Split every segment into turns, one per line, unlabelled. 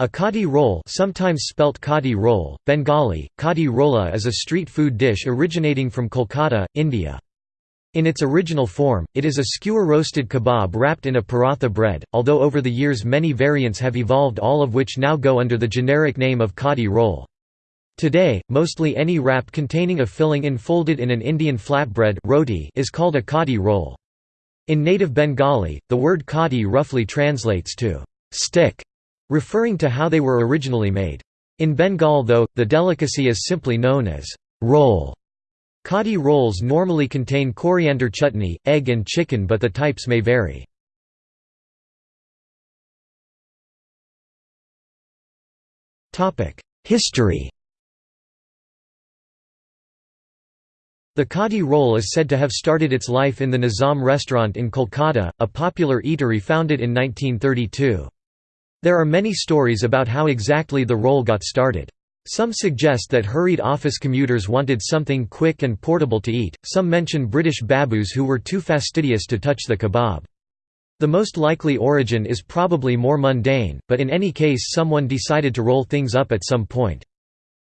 A kati roll sometimes spelt kadi roll, Bengali, kadi rolla is a street food dish originating from Kolkata, India. In its original form, it is a skewer-roasted kebab wrapped in a paratha bread, although over the years many variants have evolved all of which now go under the generic name of kati roll. Today, mostly any wrap containing a filling enfolded in an Indian flatbread roti is called a kati roll. In native Bengali, the word kadi roughly translates to stick referring to how they were originally made. In Bengal though, the delicacy is simply known as roll. Kati rolls normally contain coriander chutney, egg and chicken but the types may vary. History The Kati roll is said to have started its life in the Nizam restaurant in Kolkata, a popular eatery founded in 1932. There are many stories about how exactly the roll got started. Some suggest that hurried office commuters wanted something quick and portable to eat, some mention British babus who were too fastidious to touch the kebab. The most likely origin is probably more mundane, but in any case someone decided to roll things up at some point.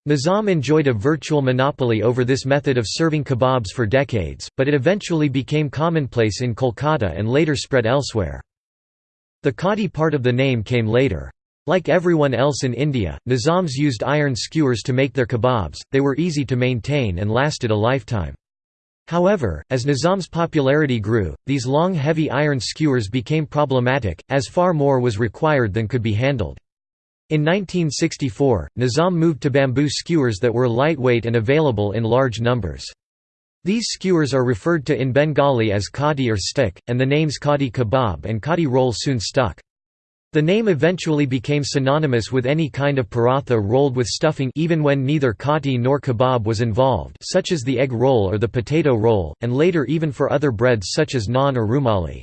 Nizam enjoyed a virtual monopoly over this method of serving kebabs for decades, but it eventually became commonplace in Kolkata and later spread elsewhere. The Kati part of the name came later. Like everyone else in India, Nizams used iron skewers to make their kebabs, they were easy to maintain and lasted a lifetime. However, as Nizam's popularity grew, these long heavy iron skewers became problematic, as far more was required than could be handled. In 1964, Nizam moved to bamboo skewers that were lightweight and available in large numbers. These skewers are referred to in Bengali as kati or stick, and the names kati kebab and kati roll soon stuck. The name eventually became synonymous with any kind of paratha rolled with stuffing even when neither kati nor kebab was involved such as the egg roll or the potato roll, and later even for other breads such as naan or rumali.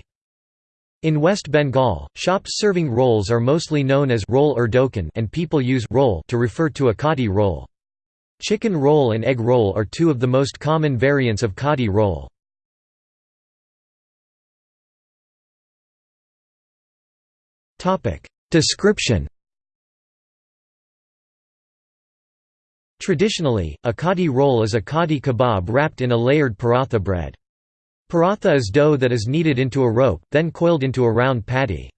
In West Bengal, shops serving rolls are mostly known as roll or dokan and people use roll to refer to a kati roll. Chicken roll and egg roll are two of the most common variants of kati roll. Description Traditionally, a kati roll is a kati kebab wrapped in a layered paratha bread. Paratha is dough that is kneaded into a rope, then coiled into a round patty.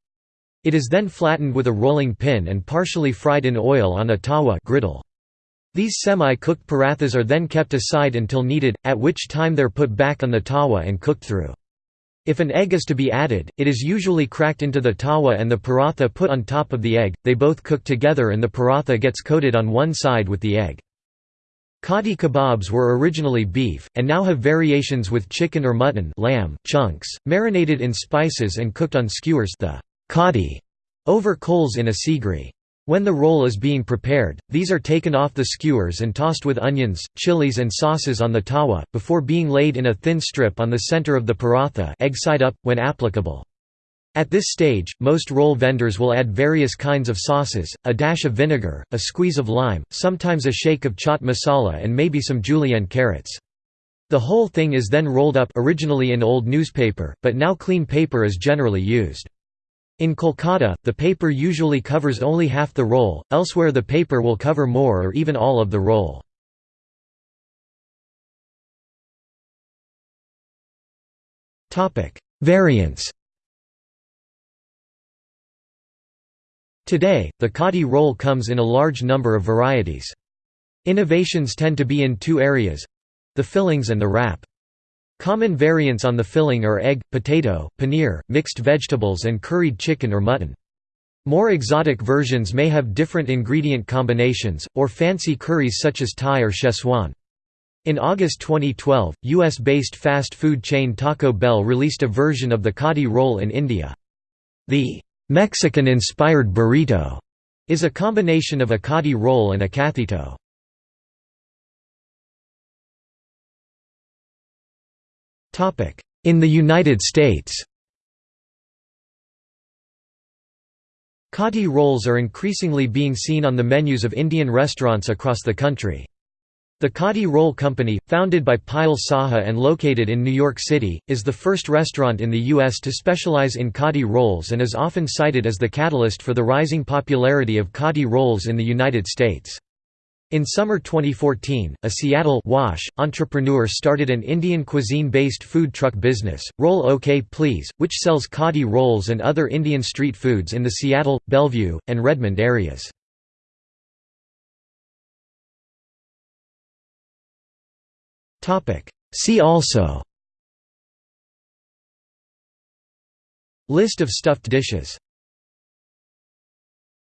It is then flattened with a rolling pin and partially fried in oil on a tawa griddle. These semi-cooked parathas are then kept aside until needed, at which time they're put back on the tawa and cooked through. If an egg is to be added, it is usually cracked into the tawa and the paratha put on top of the egg, they both cook together and the paratha gets coated on one side with the egg. Kati kebabs were originally beef, and now have variations with chicken or mutton lamb chunks, marinated in spices and cooked on skewers the kati over coals in a sigri. When the roll is being prepared, these are taken off the skewers and tossed with onions, chilies and sauces on the tawa, before being laid in a thin strip on the center of the paratha egg side up, when applicable. At this stage, most roll vendors will add various kinds of sauces, a dash of vinegar, a squeeze of lime, sometimes a shake of chaat masala and maybe some julienne carrots. The whole thing is then rolled up originally in old newspaper, but now clean paper is generally used. In Kolkata, the paper usually covers only half the roll, elsewhere the paper will cover more or even all of the roll. Variants Today, the kati roll comes in a large number of varieties. Innovations tend to be in two areas—the fillings and the wrap. Common variants on the filling are egg, potato, paneer, mixed vegetables and curried chicken or mutton. More exotic versions may have different ingredient combinations, or fancy curries such as Thai or Szechuan. In August 2012, US-based fast food chain Taco Bell released a version of the Kati roll in India. The Mexican-inspired burrito is a combination of a Kati roll and a Kathito. In the United States Kati rolls are increasingly being seen on the menus of Indian restaurants across the country. The Kati Roll Company, founded by Payal Saha and located in New York City, is the first restaurant in the U.S. to specialize in Kati rolls and is often cited as the catalyst for the rising popularity of Kati rolls in the United States. In summer 2014, a Seattle wash entrepreneur started an Indian cuisine-based food truck business, Roll OK Please, which sells Kati rolls and other Indian street foods in the Seattle, Bellevue, and Redmond areas. See also List of stuffed dishes